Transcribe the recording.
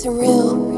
surreal.